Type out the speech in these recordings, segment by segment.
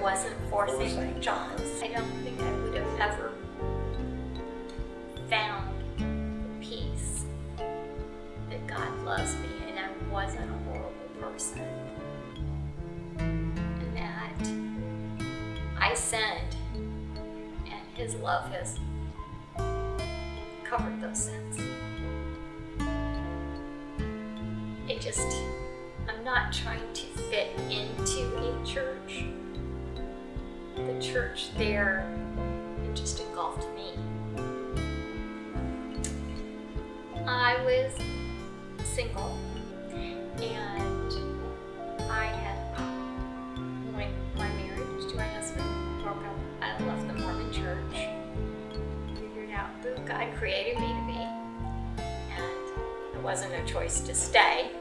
wasn't for St. John's, I don't think I would have ever found peace that God loves me and I wasn't a horrible person. And that I sinned and His love has covered those sins. It just, I'm not trying to fit into a church. The church there, it just engulfed me. I was single and I had, when my marriage to my husband broke up, I left the Mormon church, figured out who God created me to be, and it wasn't a choice to stay,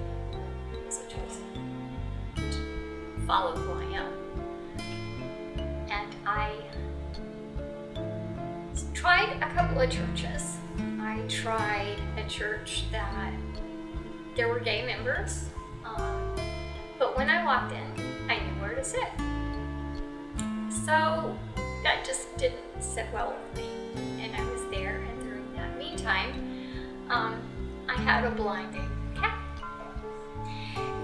it was a choice to follow who I am. Tried a couple of churches. I tried a church that there were gay members, um, but when I walked in, I knew where to sit. So that just didn't sit well with me, and I was there. And during that meantime, um, I had a blinding cat,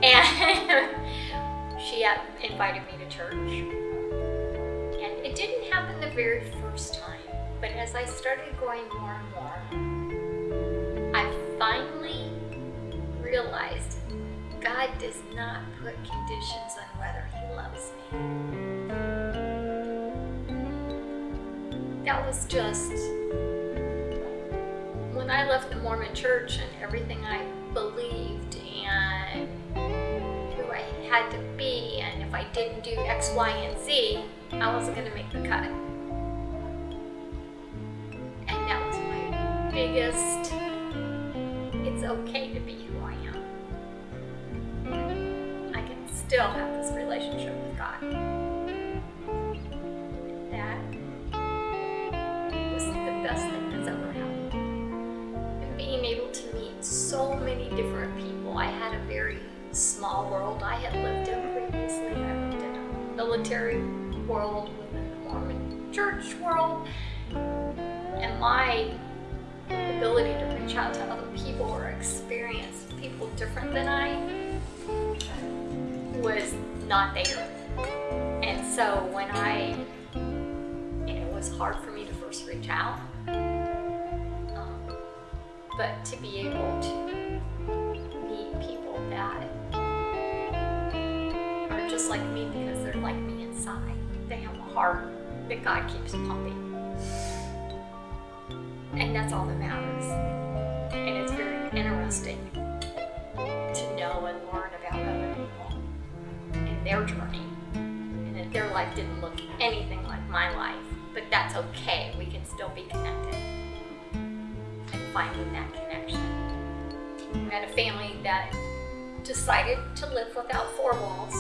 and she had invited me to church. And it didn't happen the very first but as I started going more and more, I finally realized God does not put conditions on whether He loves me. That was just when I left the Mormon church and everything I believed and who I had to be, and if I didn't do X, Y, and Z, I wasn't going to make the cut. Biggest it's okay to be who I am. I can still have this relationship with God. That was the best thing that's ever happened. And being able to meet so many different people. I had a very small world I had lived in previously. I lived in a military world, within the Mormon church world. And my ability to reach out to other people or experience people different than I was not there. And so when I, it was hard for me to first reach out, um, but to be able to meet people that are just like me because they're like me inside. They have a heart that God keeps pumping. And that's all that matters. And it's very interesting to know and learn about other people and their journey. And that their life didn't look anything like my life. But that's okay. We can still be connected. And finding that connection. I met a family that decided to live without four walls.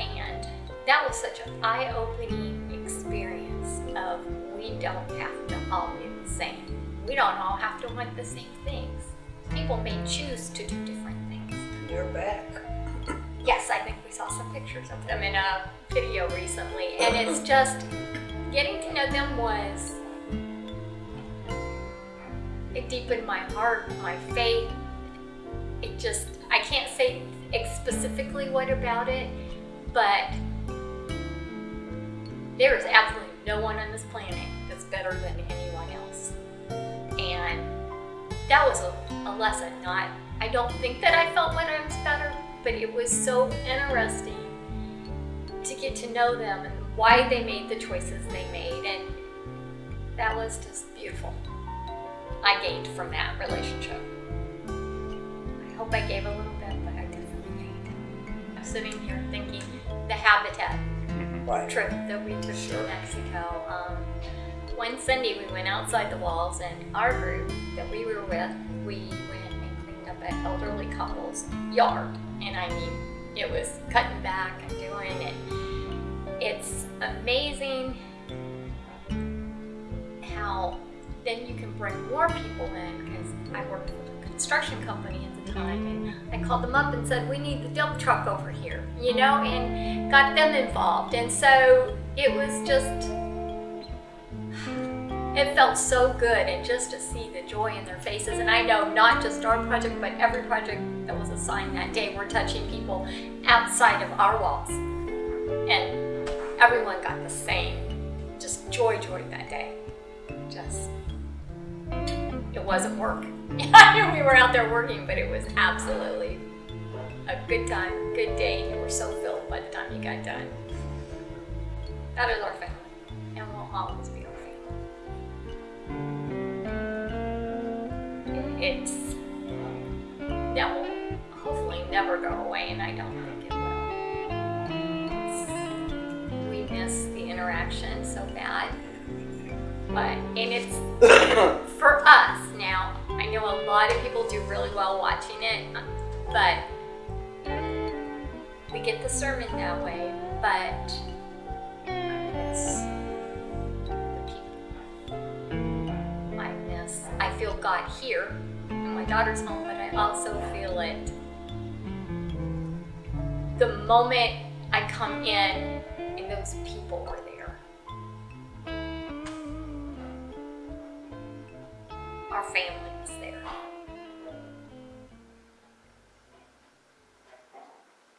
And that was such an eye-opening experience of we don't have to the same. We don't all have to want the same things. People may choose to do different things. They're back. Yes, I think we saw some pictures of them in a video recently, and it's just getting to know them was it deepened my heart, my faith. It just I can't say specifically what about it, but there is absolutely no one on this planet that's better than anyone that was a, a lesson. Not, I don't think that I felt when I was better, but it was so interesting to get to know them and why they made the choices they made. And that was just beautiful. I gained from that relationship. I hope I gave a little bit, but I definitely gained. I'm sitting here thinking the habitat Right. trip that we took Sure. to Mexico. Um, one Sunday we went outside the walls and our group that we were with, we went and cleaned up an elderly couple's yard. And I mean, it was cutting back and doing it. It's amazing how then you can bring more people in because I worked with a construction company at the time. And I called them up and said, we need the dump truck over here, you know, and got them involved. And so it was just, it felt so good and just to see the joy in their faces. And I know not just our project, but every project that was assigned that day, we're touching people outside of our walls. And everyone got the same, just joy, joy that day. Just, it wasn't work. We were out there working, but it was absolutely a good time, good day. You were so filled by the time you got done. That is our family, and we'll always be It's that will hopefully never go away, and I don't think it will. It's, we miss the interaction so bad, but and it's for us now. I know a lot of people do really well watching it, but we get the sermon that way, but I miss the people. I feel God here in my daughter's home, but I also feel it the moment I come in and those people are there. Our family.